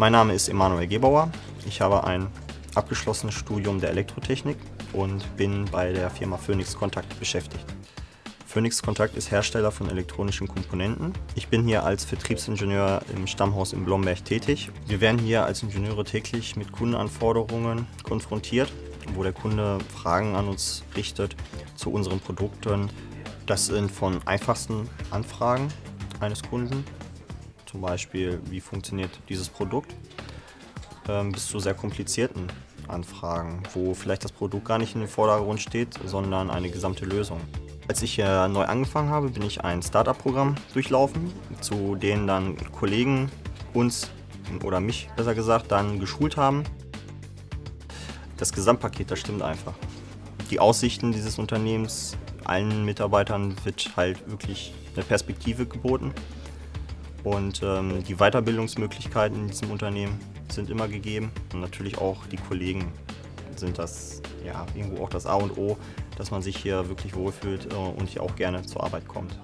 Mein Name ist Emanuel Gebauer. Ich habe ein abgeschlossenes Studium der Elektrotechnik und bin bei der Firma Phoenix Kontakt beschäftigt. Phoenix Kontakt ist Hersteller von elektronischen Komponenten. Ich bin hier als Vertriebsingenieur im Stammhaus in Blomberg tätig. Wir werden hier als Ingenieure täglich mit Kundenanforderungen konfrontiert, wo der Kunde Fragen an uns richtet zu unseren Produkten. Das sind von einfachsten Anfragen eines Kunden, zum Beispiel wie funktioniert dieses Produkt, ähm, bis zu sehr komplizierten Anfragen, wo vielleicht das Produkt gar nicht in den Vordergrund steht, sondern eine gesamte Lösung. Als ich äh, neu angefangen habe, bin ich ein Startup-Programm durchlaufen, zu denen dann Kollegen uns oder mich besser gesagt dann geschult haben. Das Gesamtpaket, das stimmt einfach. Die Aussichten dieses Unternehmens, allen Mitarbeitern wird halt wirklich eine Perspektive geboten. Und ähm, die Weiterbildungsmöglichkeiten in diesem Unternehmen sind immer gegeben. Und natürlich auch die Kollegen sind das ja irgendwo auch das A und O, dass man sich hier wirklich wohlfühlt äh, und hier auch gerne zur Arbeit kommt.